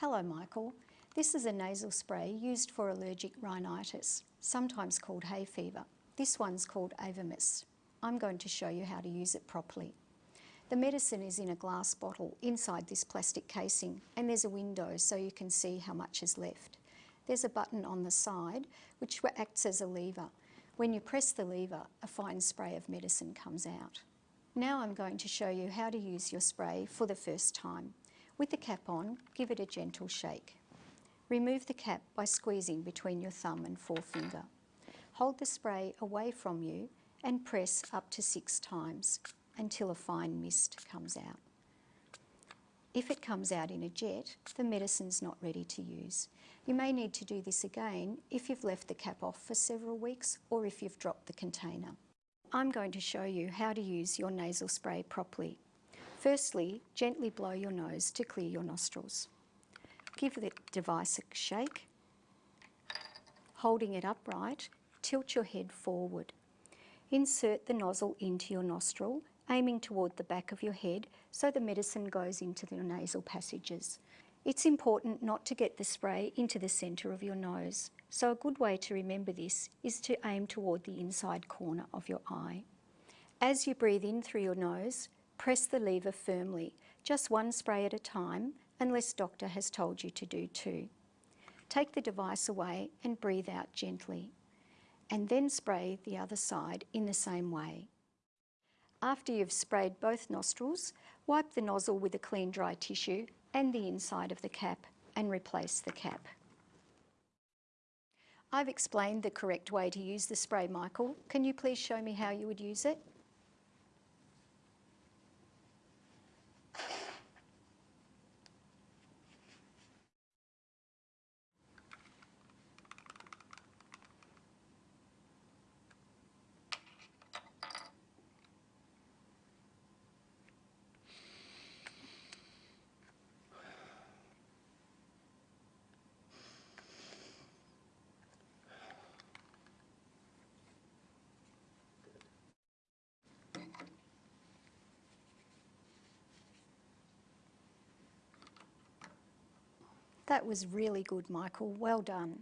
Hello Michael, this is a nasal spray used for allergic rhinitis, sometimes called hay fever. This one's called Avamys. I'm going to show you how to use it properly. The medicine is in a glass bottle inside this plastic casing and there's a window so you can see how much is left. There's a button on the side which acts as a lever. When you press the lever, a fine spray of medicine comes out. Now I'm going to show you how to use your spray for the first time. With the cap on, give it a gentle shake. Remove the cap by squeezing between your thumb and forefinger. Hold the spray away from you and press up to six times until a fine mist comes out. If it comes out in a jet, the medicine's not ready to use. You may need to do this again if you've left the cap off for several weeks or if you've dropped the container. I'm going to show you how to use your nasal spray properly. Firstly, gently blow your nose to clear your nostrils. Give the device a shake. Holding it upright, tilt your head forward. Insert the nozzle into your nostril, aiming toward the back of your head so the medicine goes into your nasal passages. It's important not to get the spray into the centre of your nose, so a good way to remember this is to aim toward the inside corner of your eye. As you breathe in through your nose, press the lever firmly, just one spray at a time, unless doctor has told you to do two. Take the device away and breathe out gently, and then spray the other side in the same way. After you've sprayed both nostrils, wipe the nozzle with a clean dry tissue and the inside of the cap and replace the cap. I've explained the correct way to use the spray, Michael. Can you please show me how you would use it? That was really good, Michael. Well done.